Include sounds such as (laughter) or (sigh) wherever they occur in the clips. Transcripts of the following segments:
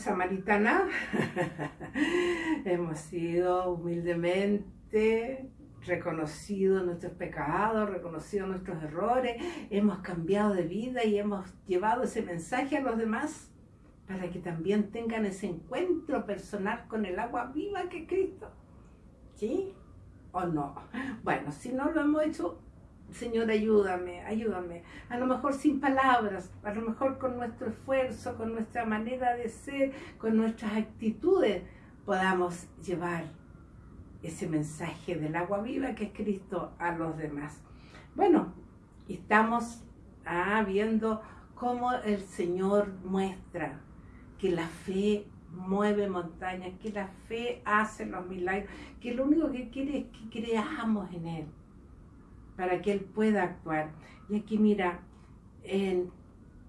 samaritana, (laughs) hemos sido humildemente reconocido nuestros pecados, reconocido nuestros errores, hemos cambiado de vida y hemos llevado ese mensaje a los demás para que también tengan ese encuentro personal con el agua viva que es Cristo. ¿Sí o no? Bueno, si no lo hemos hecho, Señor, ayúdame, ayúdame. A lo mejor sin palabras, a lo mejor con nuestro esfuerzo, con nuestra manera de ser, con nuestras actitudes, podamos llevar ese mensaje del agua viva que es Cristo a los demás. Bueno, estamos ah, viendo cómo el Señor muestra que la fe mueve montañas, que la fe hace los milagros, que lo único que quiere es que creamos en Él, para que Él pueda actuar. Y aquí mira, el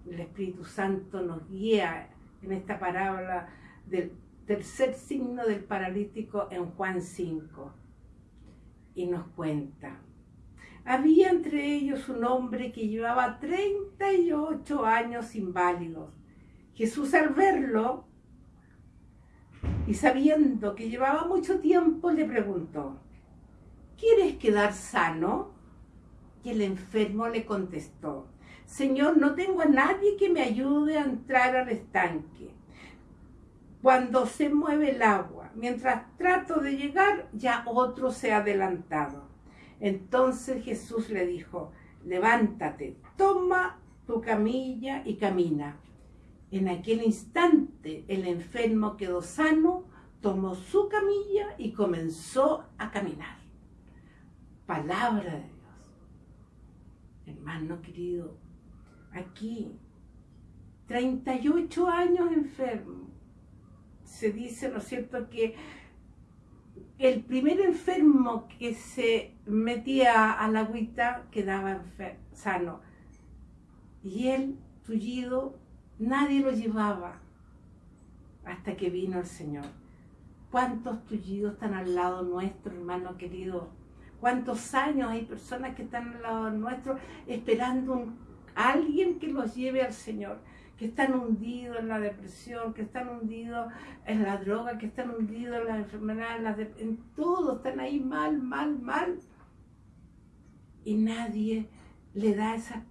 Espíritu Santo nos guía en esta parábola del tercer signo del paralítico en Juan 5 y nos cuenta. Había entre ellos un hombre que llevaba 38 años inválidos. Jesús al verlo y sabiendo que llevaba mucho tiempo le preguntó, ¿quieres quedar sano? El enfermo le contestó, Señor, no tengo a nadie que me ayude a entrar al estanque cuando se mueve el agua. Mientras trato de llegar, ya otro se ha adelantado. Entonces Jesús le dijo, levántate, toma tu camilla y camina. En aquel instante el enfermo quedó sano, tomó su camilla y comenzó a caminar. Palabra de. Hermano querido, aquí, 38 años enfermo, se dice, ¿no es cierto?, que el primer enfermo que se metía a la agüita quedaba sano. Y él, tullido, nadie lo llevaba hasta que vino el Señor. ¿Cuántos tullidos están al lado nuestro, hermano querido? ¿Cuántos años hay personas que están al lado nuestro esperando a alguien que los lleve al Señor? que están hundidos en la depresión, que están hundidos en la droga, que están hundidos en las enfermedades, en, todo, están ahí mal, mal, mal. Y nadie le da esa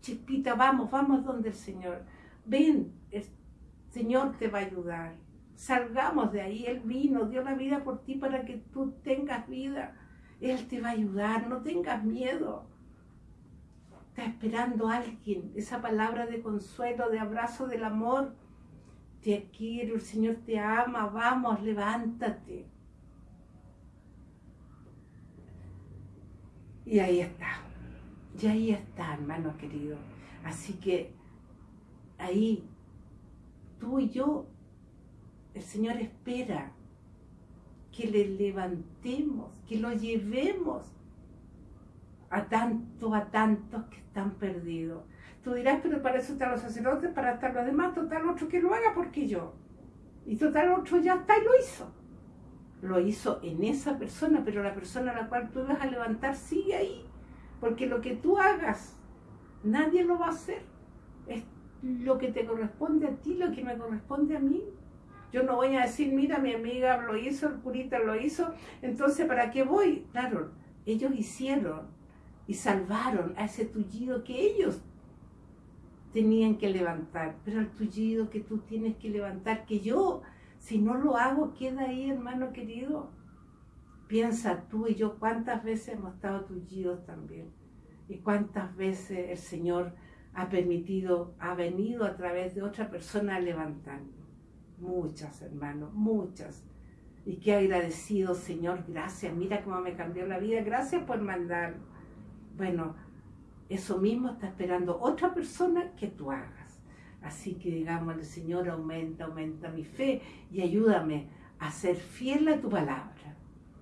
chispita, vamos, vamos donde el Señor. Ven, el Señor te va a ayudar. Salgamos de ahí, Él vino, dio la vida por ti para que tú tengas vida. Él te va a ayudar, no tengas miedo. Está esperando alguien, esa palabra de consuelo, de abrazo del amor. Te quiero, el Señor te ama, vamos, levántate. Y ahí está, y ahí está, hermano querido. Así que ahí, tú y yo, el Señor espera que le levantemos, que lo llevemos a tantos, a tantos que están perdidos. Tú dirás, pero para eso están los sacerdotes, para estar los demás, total otro que lo haga porque yo. Y total otro ya está y lo hizo. Lo hizo en esa persona, pero la persona a la cual tú vas a levantar sigue ahí. Porque lo que tú hagas, nadie lo va a hacer. Es lo que te corresponde a ti, lo que me corresponde a mí. Yo no voy a decir, mira, mi amiga lo hizo, el curita lo hizo, entonces ¿para qué voy? Claro, ellos hicieron y salvaron a ese tullido que ellos tenían que levantar, pero el tullido que tú tienes que levantar, que yo, si no lo hago, queda ahí, hermano querido. Piensa tú y yo cuántas veces hemos estado tullidos también y cuántas veces el Señor ha permitido, ha venido a través de otra persona a levantarnos. Muchas, hermanos, muchas. Y qué agradecido, Señor, gracias. Mira cómo me cambió la vida. Gracias por mandarlo. Bueno, eso mismo está esperando otra persona que tú hagas. Así que digamos, el Señor aumenta, aumenta mi fe y ayúdame a ser fiel a tu palabra.